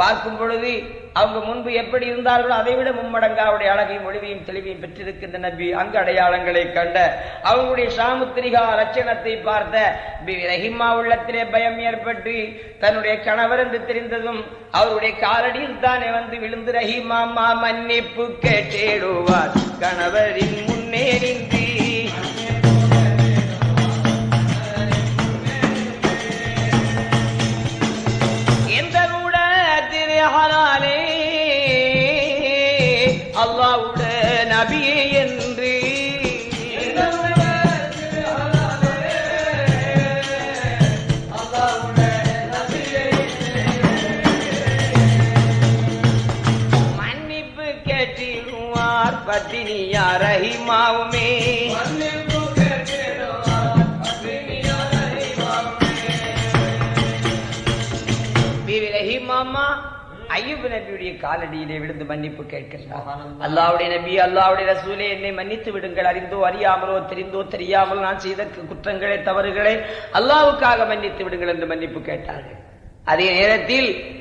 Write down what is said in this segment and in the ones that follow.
பார்க்கும் பொழுது அவங்க முன்பு எப்படி இருந்தார்களோ அதை விட மும்மடங்கு அவருடைய அழகையும் ஒளிவையும் தெளிவையும் பெற்றிருக்கின்ற நபி அங்கு அடையாளங்களை கண்ட அவங்களுடைய சாமுத்திரிகா லட்சணத்தை பார்த்த பி ரஹிமா உள்ளத்திலே பயம் ஏற்பட்டு தன்னுடைய கணவர் என்று தெரிந்ததும் அவருடைய காலடியில் தானே வந்து விழுந்து ரஹிமாமா மன்னிப்பு கேட்டேடுவார். கணவரின் முன்னேறி ரஹிமாவுமே ஐயூப் நபியுடைய காலடியிலே விழுந்து மன்னிப்பு கேட்கிறார் அல்லாவுடைய நபி அல்லாவுடைய ரசூலே என்னை மன்னித்து விடுங்கள். அறிந்தோ அறியாமலோ தெரிந்தோ தெரியாமல் நான் செய்த குற்றங்களை தவறுகளை அல்லாவுக்காக மன்னித்து விடுங்கள் என்று மன்னிப்பு கேட்டார்கள். அதே நேரத்தில்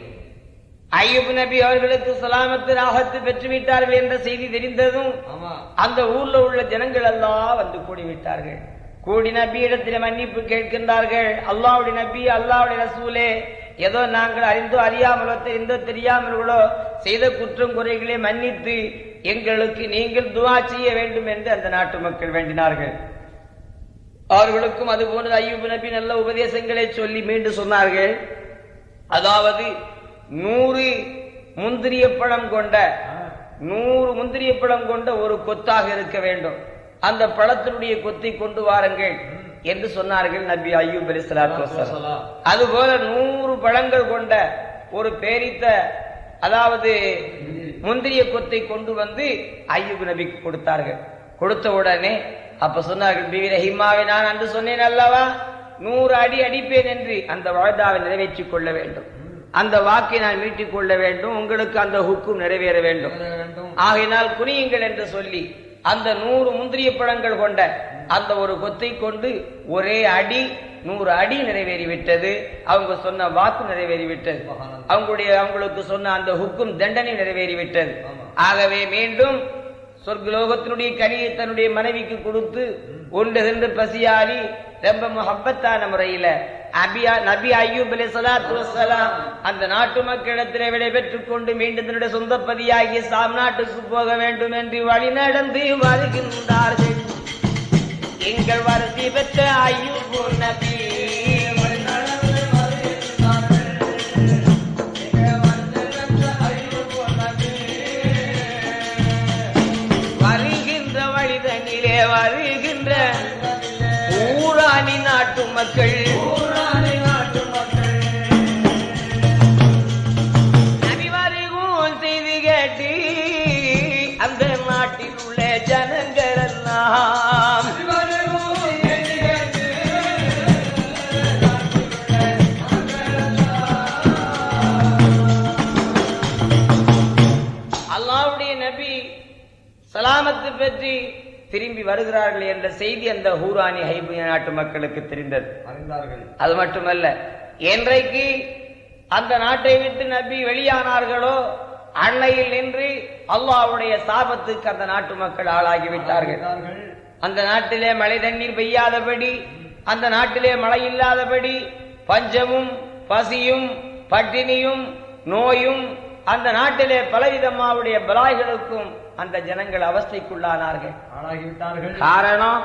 ஐயூப் நபி அவர்களுக்கு சலாமத்து ராகத்து பெற்றுவிட்டார்கள் என்ற செய்தி தெரிந்ததும் அந்த ஊர்ல உள்ள ஜனங்கள் எல்லாம் வந்து கூடிவிட்டார்கள். கூடி நபியிடத்தில் மன்னிப்பு கேட்கின்றார்கள். அல்லாவுடைய நபி அல்லாவுடைய ரசூலே ஏதோ நாங்கள் அறிந்தோ அறியாமலோ தெரிந்தோ தெரியாமலோ செய்த குற்றம் குறைகளை மன்னித்து எங்களுக்கு நீங்கள் துவா செய்ய வேண்டும் என்று அந்த நாட்டு மக்கள் வேண்டினார்கள். அவர்களுக்கும் அது போன்ற ஐயூப் நபி நல்ல உபதேசங்களை சொல்லி மீண்டும் சொன்னார்கள். அதாவது நூறு முந்திரிய பழம் கொண்ட நூறு முந்திரிய பழம் கொண்ட ஒரு கொத்தாக இருக்க வேண்டும். அந்த பழத்தினுடைய கொத்தை கொண்டு வாருங்கள் என்று சொன்னார்கள் நபி ஐயூப் அலி சலாத்து அதுபோல நூறு பழங்கள் கொண்ட ஒரு பேரித்த அதாவது முந்திரிய கொத்தை கொண்டு வந்து ஐயூப் நபிக்கு கொடுத்தார்கள். கொடுத்த உடனே அப்ப சொன்னார்கள் பிவி ரஹிமாவை நான் அன்று சொன்னேன் அல்லவா? நூறு அடி அடிப்பேன் என்று அந்த வாழ்தாவை நிறைவேற்றிக் கொள்ள வேண்டும். அந்த வாக்கை நான் மீட்டிக் கொள்ள வேண்டும் உங்களுக்கு அந்த ஹுக்கும் நிறைவேற வேண்டும். ஆகையினால் குனியுங்கள் என்று சொல்லி அந்த நூறு முந்திரிய பழங்கள் கொண்ட அந்த ஒரு கொத்தை கொண்டு ஒரே அடி நூறு அடி நிறைவேறிவிட்டது. அவங்க சொன்ன வாக்கு நிறைவேறிவிட்டது. அவங்களுடைய அவங்களுக்கு சொன்ன அந்த ஹுக்கும் தண்டனை நிறைவேறிவிட்டது. ஆகவே மீண்டும் சொர்க்கலோகத்தினுடைய கனியை தன்னுடைய மனைவிக்கு கொடுத்து ஒன்று சென்று பசியாரி ரொம்ப முகப்பத்தான முறையில அபியா நபி ஐயூப் அலி சலாத்து வசலாம் அந்த நாட்டு மக்களிடத்திலே விடைபெற்றுக் கொண்டு மீண்டும் தன்னுடைய சொந்த பதியாகிய சாம் நாட்டுக்கு போக வேண்டும் என்று வழி நடந்து வருகின்றார்கள். எங்கள் வரிசை பெற்ற ஐயூப் நபி மக்கள். நபி வருகும் செய்தி கேட்டு அந்த நாட்டில் உள்ள ஜனங்கள் எல்லாம் அல்லாவுடைய நபி சலாமத்து பற்றி வருகிறார்கள் என்ற செய்தி அந்த ஹூரானி ஹைபிய நாட்டு மக்களுக்கு தெரிந்தது. அது மட்டுமல்ல என்றைக்கு அந்த நாட்டை விட்டு நபி வெளியானார்களோ அன்னையில் நின்று அல்லாஹ்வுடைய சாபத்துக்கு அந்த நாட்டு மக்கள் ஆளாகிவிட்டார்கள். அந்த நாட்டிலே மழை தண்ணீர் பெய்யாதபடி அந்த நாட்டிலே மழை இல்லாதபடி பஞ்சமும் பசியும் பட்டினியும் நோயும் அந்த நாட்டிலே பலவிதமாவுடைய பலாய்களுக்கும் அந்த ஜனங்கள் அவஸ்தைக்குள்ளானார்கள். ஆளாகிவிட்டார்கள். காரணம்?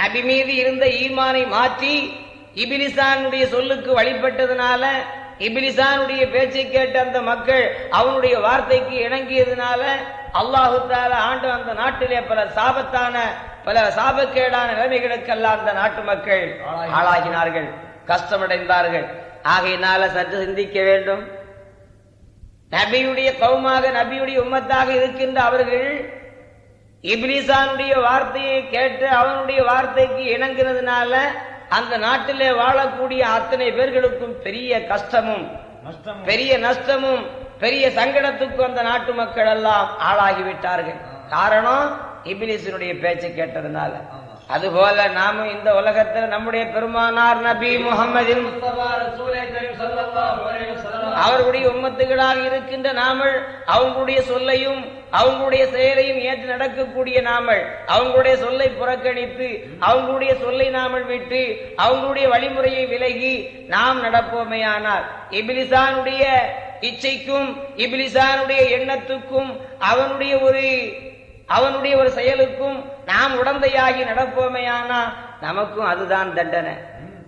நபி மீது இருந்த ஈமானை மாற்றி இபிலிசானுடைய சொல்லுக்கு வழிபட்டதுனால இபிலிசானுடைய பேச்சை கேட்ட அந்த மக்கள் அவனுடைய வார்த்தைக்கு இணங்கியதுனால அல்லாஹு தாலா ஆண்டு அந்த நாட்டிலே பல சாபத்தான பல சாபக்கேடான நிலைமைகளுக்கெல்லாம் அந்த நாட்டு மக்கள் ஆளாகினார்கள் கஷ்டமடைந்தார்கள். ஆகையினால சற்று சிந்திக்க வேண்டும். நபியுடைய கவுமாக நபியுடைய உம்மத்தாக இருக்கின்ற அவர்கள் இப்லிசானுடைய வார்த்தையை கேட்டு அவனுடைய வார்த்தைக்கு இணங்குறதுனால அந்த நாட்டிலே வாழக்கூடிய அத்தனை பேர்களுக்கும் பெரிய கஷ்டமும் பெரிய நஷ்டமும் பெரிய சங்கடத்துக்கும் அந்த நாட்டு மக்கள் எல்லாம் ஆளாகிவிட்டார்கள். காரணம் இபிலிசனுடைய பேச்சை கேட்டதுனால. அதுபோல நாமும் இந்த உலகத்துல நம்முடைய பெருமானார் நபி முகமது அவர்களுடைய உம்மத்துகளாக இருக்கின்ற நாமல் அவங்களுடைய சொல்லையும் அவங்களுடைய செயலையும் ஏற்று நடக்கக்கூடிய நாமல் அவங்களுடைய சொல்லை புறக்கணித்து அவங்களுடைய சொல்லை நாமல் விட்டு அவங்களுடைய வழிமுறையை விலகி நாம் நடப்போமையானார் இபிலிசானுடைய இச்சைக்கும் இபிலிசானுடைய எண்ணத்துக்கும் அவனுடைய ஒரு அவனுடைய ஒரு செயலுக்கும் நாம் உடந்தையாகி நடப்போமேயானா நமக்கும் அதுதான் தண்டனை.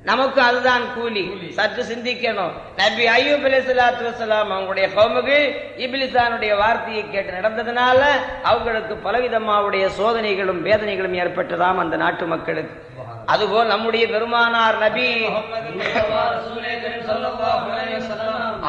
நமக்கும் அதுதான் கூலி. சற்று சிந்திக்கணும். நபி ஐயூப் அலைஹிஸ்ஸலாத்து வஸலாம் அவங்களுடைய கௌமுகள் இப்லிசானுடைய வார்த்தையை கேட்டு நடந்ததுனால அவங்களுக்கு பலவிதமாவுடைய சோதனைகளும் வேதனைகளும் ஏற்பட்டதாம் அந்த நாட்டு மக்களுக்கு. அதுபோல் நம்முடைய பெருமானார் நபி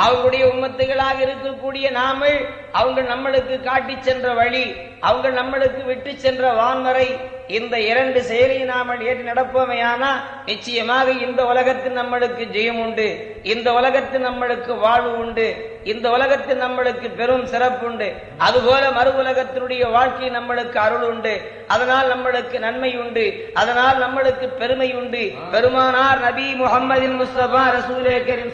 அவங்களுடைய உம்மத்துகளாக இருக்கக்கூடிய நாமல் அவங்க நம்மளுக்கு காட்டி சென்ற வழி அவங்க நம்மளுக்கு விட்டு சென்ற வான்மறை இந்த இரண்டு செயலை நாமல் ஏற்று நடப்போமையானா நிச்சயமாக இந்த உலகத்தில் நம்மளுக்கு ஜெயம் உண்டு. இந்த உலகத்தில் நம்மளுக்கு வாழ்வு உண்டு. இந்த உலகத்தில் நம்மளுக்கு பெரும் சிறப்பு உண்டு அதுபோல மறு உலகத்தினுடைய வாழ்க்கை நம்மளுக்கு அருள் உண்டு அதனால் நம்மளுக்கு நன்மை உண்டு அதனால் நம்மளுக்கு பெருமை உண்டு பெருமானார் நபி முகமதின் முஸ்தபா ரசூலே கரீம்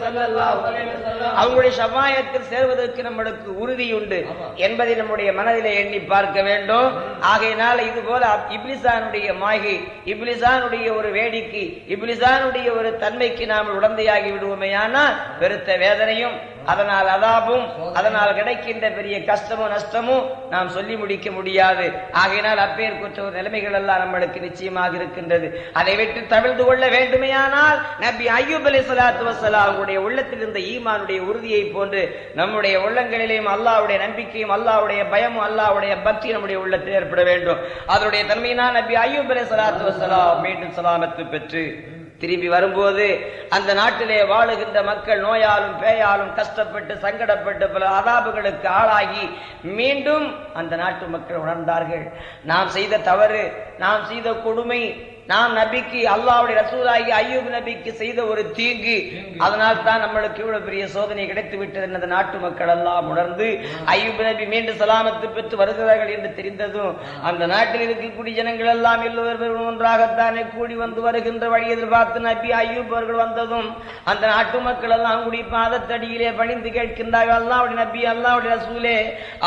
அவங்களுடைய சமாயத்தில் சேர்வதற்கு நம்மளுக்கு உறுதி உண்டு என்பதை நம்முடைய மனதிலே எண்ணி பார்க்க வேண்டும். ஆகையினால இது போல இப்லிசானுடைய மாய்கை இப்லிசானுடைய ஒரு வேடிக்கை இப்லிசானுடைய ஒரு தன்மைக்கு நாம் உடந்தையாகி விடுவோமேயானால் பெருத்த வேதனையும் அதனால் அதாபும் அதனால் கிடைக்கின்ற பெரிய கஷ்டமும் நஷ்டமும் நாம் சொல்லி முடிக்க முடியாது. ஆகையினால் அப்பேர் குற்ற நிலைமைகள் எல்லாம் நம்மளுக்கு நிச்சயமாக இருக்கின்றது. அதை விட்டு தவிழ்ந்து கொள்ள வேண்டுமையானால் நபி ஐயூப் அலி சலாத்து வசலாம் உள்ளத்தில் இருந்த ஈமானுடைய உறுதியை போன்று நம்முடைய உள்ளங்களிலேயும் அல்லாவுடைய நம்பிக்கையும் அல்லாவுடைய பயமும் அல்லாவுடைய பக்தி நம்முடைய உள்ளத்தில் ஏற்பட வேண்டும். அதனுடைய தன்மையினால் நபி ஐயூப் அலி சலாத்து வசலா மீண்டும் சலாமத்து பெற்று திரும்பி வரும்போது அந்த நாட்டிலே வாழுகின்ற மக்கள் நோயாலும் பேயாலும் கஷ்டப்பட்டு சங்கடப்பட்டு பல அதாபுகளுக்கு ஆளாகி மீண்டும் அந்த நாட்டு மக்கள் உணர்ந்தார்கள். நாம் செய்த தவறு நாம் செய்த கொடுமை நாம் நபிக்கு அல்லாவுடைய ரசூலாகி ஐயூப் நபிக்கு செய்த ஒரு தீங்கு. அதனால் தான் நம்மளுக்கு இவ்வளவு பெரிய சோதனை கிடைத்து விட்டது என்று அந்த நாட்டு மக்கள் எல்லாம் உணர்ந்து ஐயூப் நபி மீண்டும் சலாமத்து பெற்று வருகிறார்கள் என்று தெரிந்ததும் அந்த நாட்டில் இருக்கக்கூடிய ஜனங்கள் எல்லாம் எல்லோரும் ஒன்றாகத்தானே கூடி வந்து வருகின்ற வழி எதிர்பார்த்து நபி ஐயூப் அவர்கள் வந்ததும் அந்த நாட்டு மக்கள் எல்லாம் கூடி பாதத்தடியிலே பணிந்து கேட்கின்றார்கள் அல்லாவுடைய நபி அல்லாவுடைய ரசூலே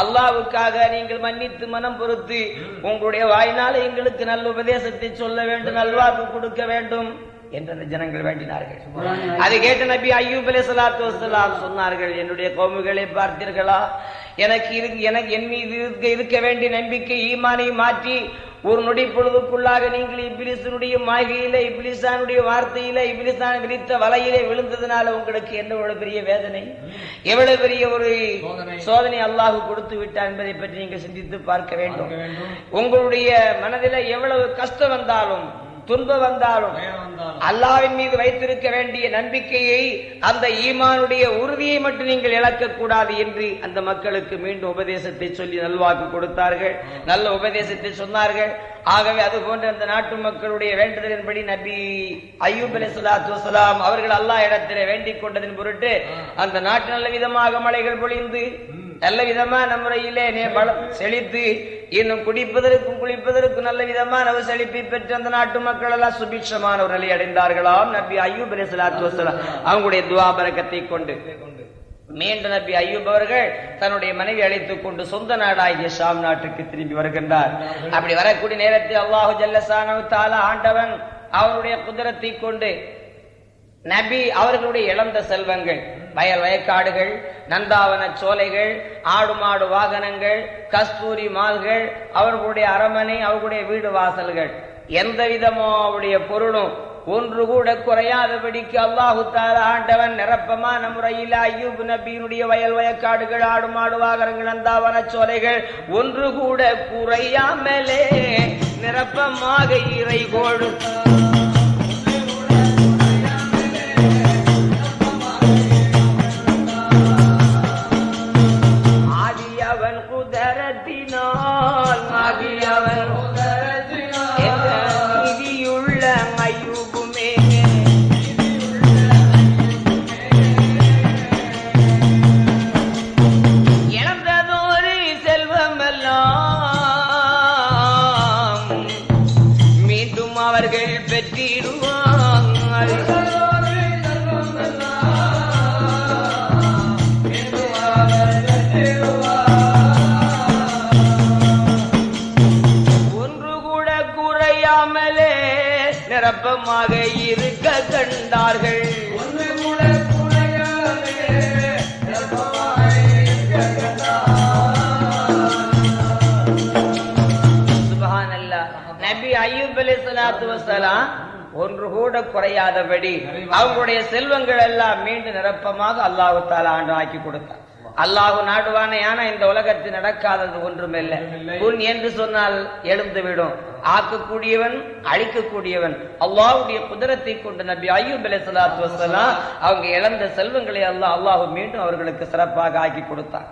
அல்லாவுக்காக நீங்கள் மன்னித்து மனம் பொறுத்து உங்களுடைய வாயினால எங்களுக்கு நல்ல உபதேசத்தை சொல்ல வேண்டும். நல்வாக்கு கொடுக்க வேண்டும் என்று அந்த ஜனங்கள் வேண்டினார்கள். அதை கேட்ட நபி ஐயூப் அலி சலாத்து வசலாம் சொன்னார்கள் என்னுடைய கோமுகளை பார்த்தீர்களா? எனக்கு இரு- எனக்கு என் மீது இருக்க வேண்டிய நம்பிக்கை ஈமானை மாற்றி ஒரு நொடி பொழுதுக்குள்ளாக நீங்கள் இப்லிசனுடைய மாய்கையில இப்லிசானுடைய வார்த்தையில இப்லிசான் விரித்த வலையிலே விழுந்ததுனால உங்களுக்கு என்ன எவ்வளவு பெரிய வேதனை? எவ்வளவு பெரிய ஒரு சோதனை. அல்லாஹ் கொடுத்து விட்டார் என்பதை பற்றி நீங்கள் சிந்தித்து பார்க்க வேண்டும். உங்களுடைய மனதில எவ்வளவு கஷ்டம் வந்தாலும் துன்பம் வந்தாலும் அல்லாவின் மீது வைத்திருக்க வேண்டிய நம்பிக்கையை அந்த ஈமானுடைய உறுதியை மட்டும் நீங்கள் இழக்க கூடாது என்று அந்த மக்களுக்கு மீண்டும் உபதேசத்தை சொல்லி நல்வாக்கு கொடுத்தார்கள். நல்ல உபதேசத்தை சொன்னார்கள். ஆகவே அது போன்ற அந்த நாட்டு மக்களுடைய வேண்டுதலின்படி நபி ஐயூப் அலி சலாத்து வசலாம் அவர்கள் அல்லாஹ் இடத்திலே வேண்டிக் கொண்டதின் பொருட்டு அந்த நாட்டு நல்ல விதமாக மழைகள் பொழிந்து நல்ல விதமான முறையிலே நே- பலம் செழித்து இன்னும் குடிப்பதற்கும் குளிப்பதற்கும் நல்ல விதமான ஒரு செழிப்பை பெற்று அந்த நாட்டு மக்கள் எல்லாம் சுபிட்சமான ஒரு நிலை அடைந்தார்களாம். நபி ஐயூப் அலி வசலாம் அவங்களுடைய துவாபரக்கத்தை கொண்டு. மீண்டும் நபி ஐயூப் அவர்கள் தன்னுடைய மனைவி அழைத்துக் கொண்டு சொந்த நாடாகிய ஷாம் நாட்டுக்கு திரும்பி வருகின்றார். அப்படி வரக்கூடிய நேரத்தில் அல்லாஹு ஜல்லசானு தாலா ஆண்டவன் அவருடைய குதிரத்தை கொண்டு நபி அவர்களுடைய இழந்த செல்வங்கள் வயல் வயக்காடுகள் நந்தாவன சோலைகள் ஆடு மாடு வாகனங்கள் கஸ்தூரி மால்கள் அவர்களுடைய அரமனை அவர்களுடைய வீடு வாசல்கள். எந்த விதமோ அவருடைய பொருளும் ஒன்று கூட குறையாதபடிக்கு அல்லாஹு ஆண்டவன் நிரப்பமான முறையில் ஐயூப் நபியினுடைய வயல் வயக்காடுகள் ஆடு மாடு வாகனங்கள் நந்தாவன சோலைகள் ஒன்று கூட குறையாமலே நிரப்பமாக இறை கொடுத்த குணமாக இருக்க கண்டார்கள். ஒன்று கூட குறையாதபடி அவங்களுடைய செல்வங்கள் எல்லாம் மீண்டும் நிரப்பமாக அல்லாஹு ஆண்டு ஆக்கி கொடுத்தார் அல்லாஹு நாடுவானே ஆனா இந்த உலகத்தில் நடக்காதது ஒன்றுமில்லை உன் என்று சொன்னால் எழுந்து விடும். ஆக்கக்கூடியவன் அழிக்கக்கூடியவன். அல்லாஹ்வுடைய குதிரத்தை கொண்டு நபி ஐயூப் அலைஹி ஸலாத்து வஸலாம் அவங்க இழந்த செல்வங்களை அல்லாஹ் அல்லாஹ் மீண்டும் அவர்களுக்கு சிறப்பாக ஆக்கி கொடுத்தான்.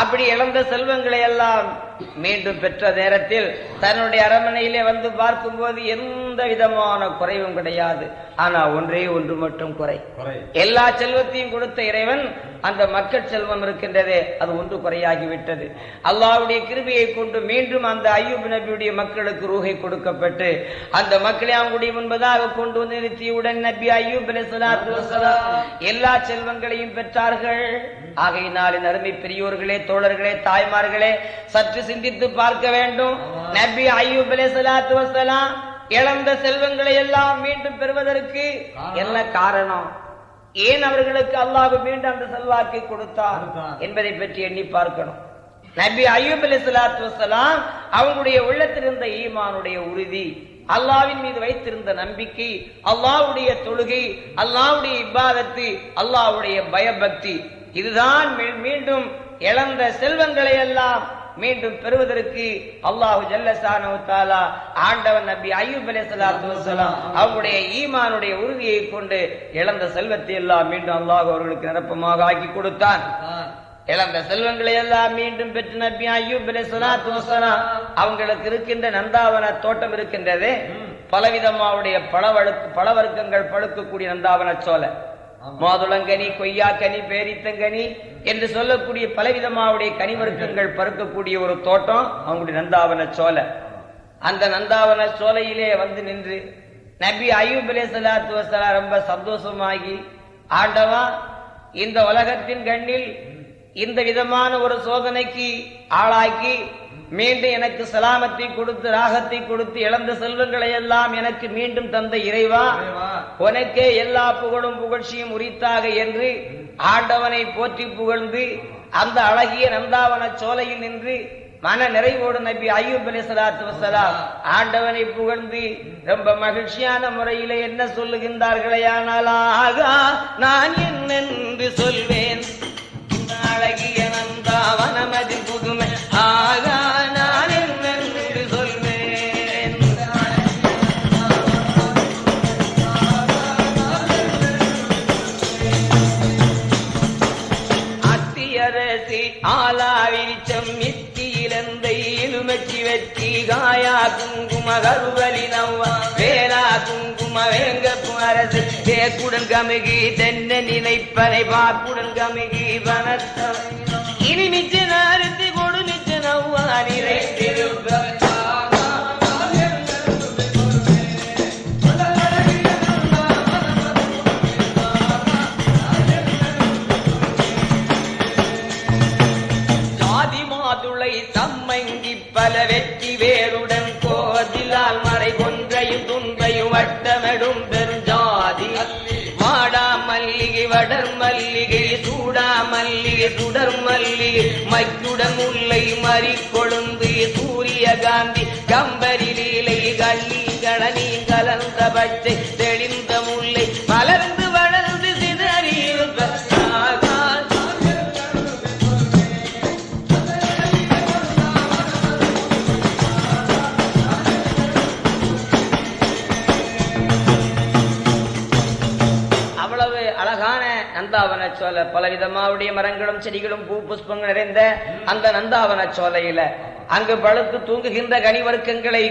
அப்படி இழந்த செல்வங்களை எல்லாம் மீண்டும் பெற்ற நேரத்தில் தன்னுடைய அரண்மனையிலே வந்து பார்க்கும்போது எந்த விதமான குறைவும் கிடையாது. ஆனா ஒன்றே ஒன்று மட்டும் குறை. எல்லா செல்வத்தையும் கொடுத்த இறைவன் அந்த மக்கள் செல்வம் இருக்கின்றதே அது ஒன்று குறையாகிவிட்டது. அல்லாவுடைய கிருபியை கொண்டு மீண்டும் அந்த ஐயூப் நபியுடைய மக்களுக்கு ரூகை கொடுக்கப்பட்டு அந்த மக்களை அவங்களுடைய முன்பதாக கொண்டு வந்து நிறுத்தியுடன் நபி ஐயூப் எல்லா செல்வங்களையும் பெற்றார்கள். ஆகையினால் இந்த அருமை பெரியோர்களே தோழர்களே தாய்மார்களே சற்று சிந்தித்து பார்க்க வேண்டும். நபி ஐயூப் அலைஹிஸ்ஸலாத்து வஸலாம் இழந்த செல்வங்களை எல்லாம் மீண்டும் பெறுவதற்கு என்ன காரணம்? ஏன் அவர்களுக்கு அல்லாஹ் மீண்டும் அந்த செல்வாக்கை கொடுத்தார். என்பதை பற்றி எண்ணி பார்க்கணும் நபி அய்யூப் அலைஹிஸ்ஸலாத்து வஸலாம் அவங்களுடைய உள்ளத்தில் இருந்த ஈமானுடைய உறுதி அல்லாஹ்வின் மீது வைத்திருந்த நம்பிக்கை அல்லாஹ்வுடைய தொழுகை அல்லாஹ்வுடைய இபாதத்து அல்லாஹ்வுடைய பயபக்தி இதுதான் மீண்டும் இழந்த செல்வங்களை எல்லாம் மீண்டும் பெறுவதற்கு அல்லாஹு ஜல்லசானு ஆண்டவன் நபி அய்யூப் அலைஹிஸ்ஸலாத்து வஸலாம் அவங்களுடைய ஈமானுடைய உறுதியை கொண்டு இழந்த செல்வத்தை எல்லாம் மீண்டும் அல்லாஹ் அவர்களுக்கு நிரப்பமாக ஆக்கி கொடுத்தான். இழந்த செல்வங்களை எல்லாம் மீண்டும் பெற்று நபி ஐயூப் அலைஹிஸ்ஸலாத்து வஸலாம் அவங்களுக்கு இருக்கின்ற நந்தாவன தோட்டம் இருக்கின்றது. பலவிதமாவுடைய பழவழுக்கு பழவர்க்கங்கள் பழுக்கக்கூடிய நந்தாவன சோலை. மாதுளங்கனி கொய்யாக்கனி பேரித்தங்கனி என்று சொல்லக்கூடிய பலவிதமாவுடைய கனிவர்க்கங்கள் பறக்கக்கூடிய ஒரு தோட்டம் அவங்களுடைய நந்தாவன சோலை. அந்த நந்தாவன சோலையிலே வந்து நின்று நபி அய்யூப் சலாத்து வசலா ரொம்ப சந்தோஷமாகி ஆண்டவா இந்த உலகத்தின் கண்ணில் இந்த விதமான ஒரு சோதனைக்கு ஆளாக்கி மீண்டும் எனக்கு சலாமத்தை கொடுத்து ராகத்தை கொடுத்து இழந்த செல்வங்களை எல்லாம் எனக்கு மீண்டும் தந்த இறைவா உனக்கே எல்லா புகழும் புகழ்ச்சியும் உரித்தாக என்று ஆண்டவனை போற்றி புகழ்ந்து அந்த அழகிய நந்தாவன சோலையில் நின்று மன நிறைவோடு நபி ஐயூப் அலைஹிஸ்ஸலாத்து வஸலாம் ஆண்டவனை புகழ்ந்து ரொம்ப மகிழ்ச்சியான முறையிலே என்ன சொல்லுகின்றார்களே ஆனால் ஆகா நான் என்னென்று சொல்வேன்? அரசு கமுகி தென்ன நினைப்பனை பார்ப்புடன் கமுகி வனத்தவை இனி மிச்ச நாரத்தி கொடு மிச்ச நவ்வா சுடர் மல்லி மைக்குடன் முல்லை மறி கொழுந்து சூரியகாந்தி கம்பரி லீலை கள்ளி கழனி கலந்த பச்சை தெளிந்த நந்தாவன சோலை பல விதமாவுடைய மரங்களும் செடிகளும் பூ புஷ்பங்கள் நிறைந்த அந்த நந்தாவன சோலையில அங்கு பழுத்து தூங்குகின்ற கனிவர்க்கங்களை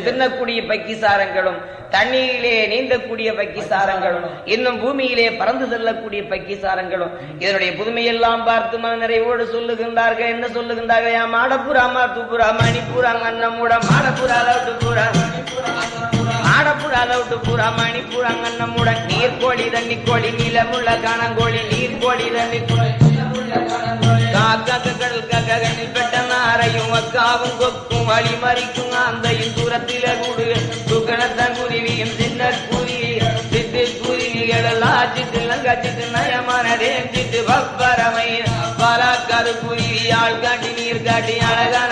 தின்னக்கூடிய பக்கிசாரங்களும் தண்ணீரிலே நீந்தக்கூடிய பக்கிசாரங்களும் இன்னும் பூமியிலே பறந்து செல்லக்கூடிய பக்கிசாரங்களும் இதனுடைய புதுமையெல்லாம் பார்த்து மன நிறைவோடு சொல்லுகின்றார்கள். என்ன சொல்லுகின்றார்கள்? யா மாடப்புறா மாத்துப்புறா மணிப்புறா மன்னமுட மாடப்புறா புறா மணி லவுட்டு பூரா மணிப்புறா நீர்கோழி தண்ணி கோழி நிலமுள்ள காணங்கோழி நீர்கோழி தண்ணி கடல் ககனில் பெட்ட நாரையும் அக்காவும் கொக்கும் வழி மறிக்கும் அந்தையும் தூரத்தில கூடு. துக்கணத்தன் குருவியும் சின்ன குருவி சித்து குருவிகள் எல்லாம் சித்து லங்கச்சித்து நயமானதே சித்து பப்பரமை கரு குருவி ஆள் காட்டி நீர் காட்டி அழகான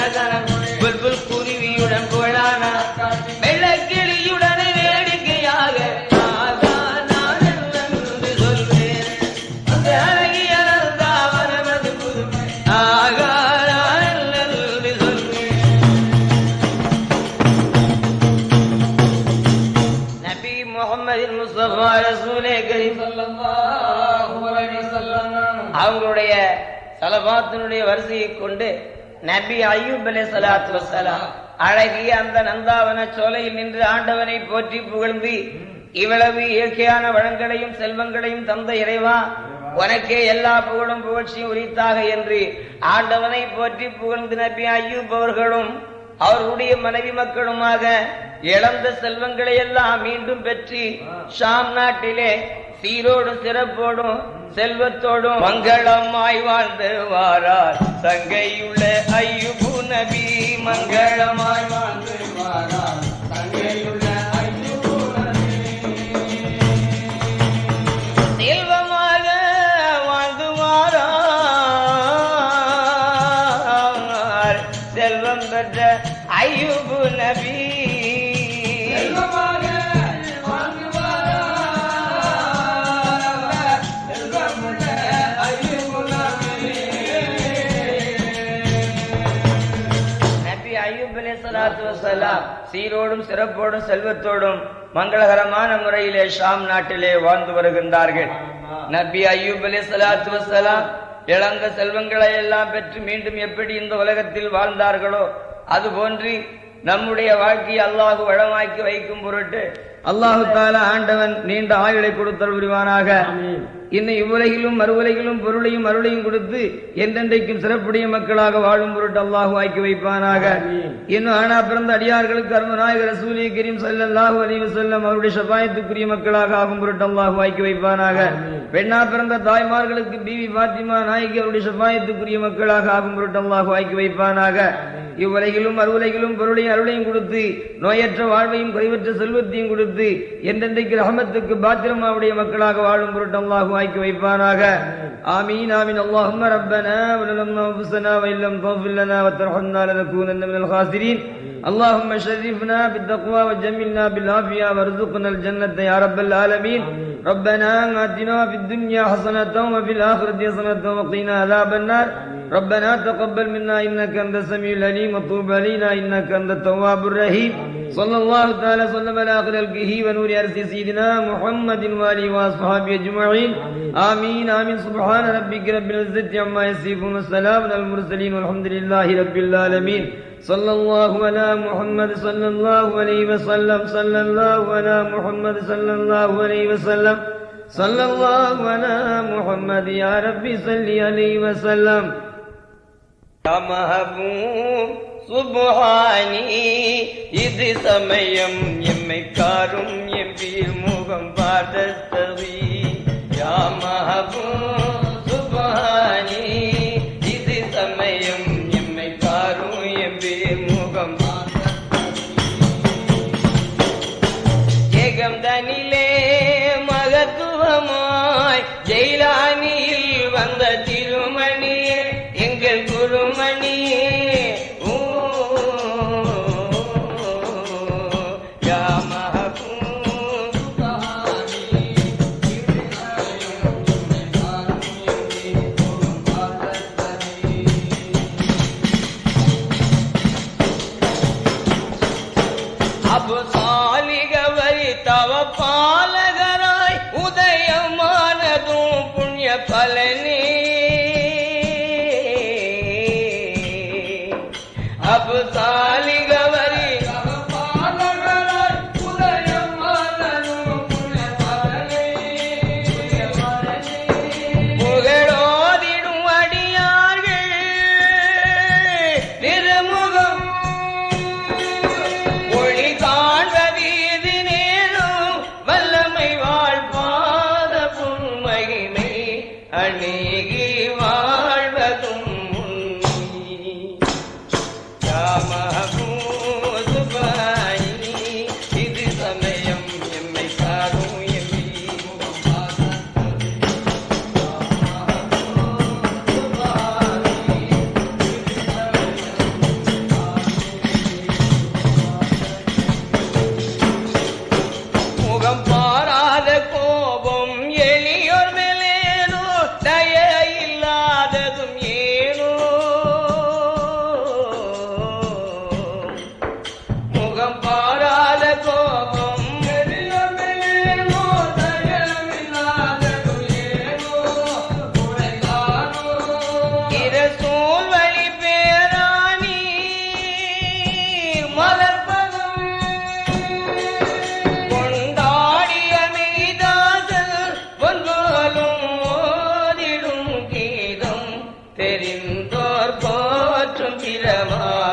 சலாத்தினுடைய வரிசையை கொண்டு நபி அய்யூப் அலே சலாத்து வசலாம் அழகிய அந்த நந்தாவன சோலையில் நின்று ஆண்டவனை போற்றி புகழ்ந்து இவ்வளவு இயற்கையான வளங்களையும் செல்வங்களையும் தந்த இறைவா உனக்கே எல்லா புகழும் புகழ்ச்சியும் உரித்தாக என்று ஆண்டவனை போற்றி புகழ்ந்து நபி அய்யூப் அவர்களும் அவர்களுடைய மனைவி மக்களுமாக இழந்த செல்வங்களை எல்லாம் மீண்டும் பெற்று ஷாம் நாட்டிலே சீரோடும் சிறப்போடும் செல்வத்தோடும் மங்களமாய் வாழ்ந்து வாரார். தங்கையுள்ள ஐயுபு நபி மங்களமாய் வாழ்ந்து வாரார். தங்கையுள்ள செல்வமாக வாழ்ந்து வாரார். செல்வம் பெற்ற ஐயுபு நபி மகிழ்ச்சியோடும் சிறப்போடும் செல்வத்தோடும் மங்களகரமான முறையிலே ஷாம் நாட்டிலே வாழ்ந்து வருகின்றார்கள். நபி அய்யூப் அலி சலாத்து வசலாம் இழந்த செல்வங்களை எல்லாம் பெற்று மீண்டும் எப்படி இந்த உலகத்தில் வாழ்ந்தார்களோ அதுபோன்று நம்முடைய வாழ்க்கையை அல்லாஹு வளமாக்கி வைக்கும் பொருட்டு அல்லாஹு தாலா ஆண்டவன் நீண்ட ஆயுளை கொடுத்தல் புரிவானாக. இன்னும் இவ்வுலகிலும் மறுவுலகிலும் பொருளையும் அருளையும் கொடுத்து என்றென்றைக்கும் சிறப்புடைய மக்களாக வாழும் பொருட்டு அல்லாஹு ஆக்கி வைப்பானாக. இன்னும் ஆனா பிறந்த அடியார்களுக்கு அருமநாயகர் ரசூலி கரீம் ஸல்லல்லாஹு அலைஹி வஸல்லம் அவருடைய ஷபாயத்துக்குரிய மக்களாக ஆகும் பொருட்டு அல்லாஹு ஆக்கி வைப்பானாக. பெண்ணா பிறந்த தாய்மார்களுக்கு பிவி பாத்திமா நாயகி அவருடைய ஷபாயத்துக்குரிய மக்களாக ஆகும் பொருட்டு அல்லாஹு ஆக்கி வைப்பானாக. இவ்வுலகிலும் அருவுலகிலும் பொருளையும் அருளையும் கொடுத்து நோயற்ற வாழ்வையும் குறைவற்ற செல்வத்தையும் கொடுத்து என்றென்றைக்கு ரஹமத்துக்கு பாத்திரமாவுடைய மக்களாக வாழும் பொருட்டு அல்லாஹு ஆக்கி வைப்பானாக ஆமீன் ஆமீன் اللهم ربنا ولما انفسنا وان لم تغفر لنا وترحمنا لنكونن من الخاسرين اللهم شرفنا بالتقوى وجملنا بالعافية وارزقنا الجنة يا رب العالمين. ربنا آتنا في الدنيا حسنة وفي الآخرة حسنة وقنا عذاب النار. ربنا تقبل منا إنك أنت السميع العليم. وتوب علينا إنك أنت التواب الرحيم. صلى الله تعالى وسلم على آخر الكه ونور أرس سيدنا محمد وآله وأصحابه أجمعين. آمين. آمين سبحان ربك رب العزة عما يصفون والسلام على المرسلين والحمد لله رب العالمين. صلى الله على محمد صلى الله عليه وسلم صلى الله على محمد صلى الله عليه وسلم صلى الله على محمد يا ربي صل عليه وسلم يا محبوب சுபஹானி இது சமயம் எம்மை காரும் எம்பீர் முகம் பார்த்தவி யா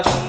다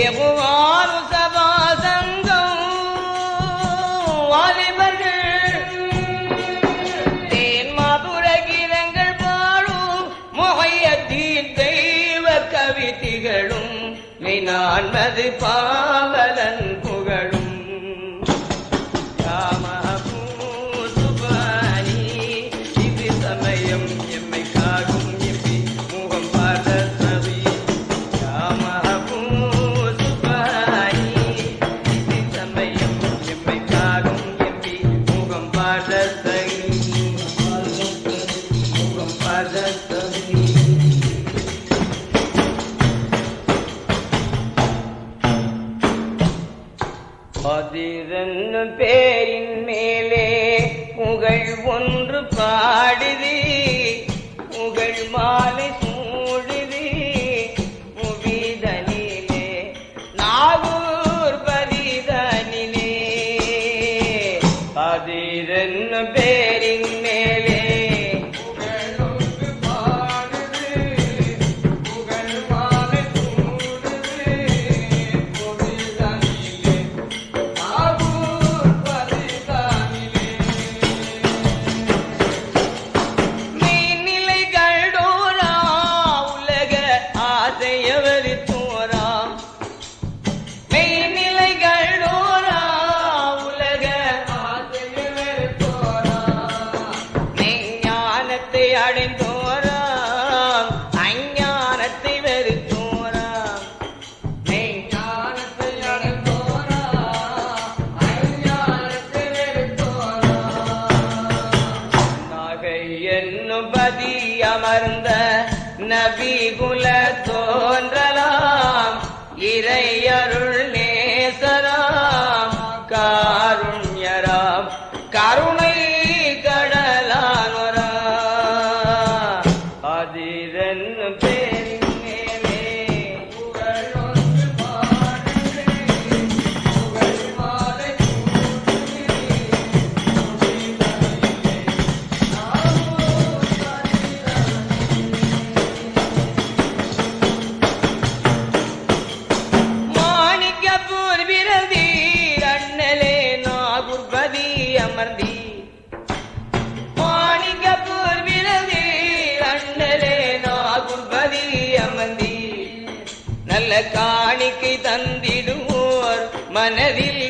எவ்வாறு சபா சங்கம் வாலிபர்கள் தேன் மதுர கீதங்கள் பாடும் முகையத்தீன் தெய்வ கவிதைகளும் மினான்மது பாவல காணிக்கை தந்திடுவோர் மனதில்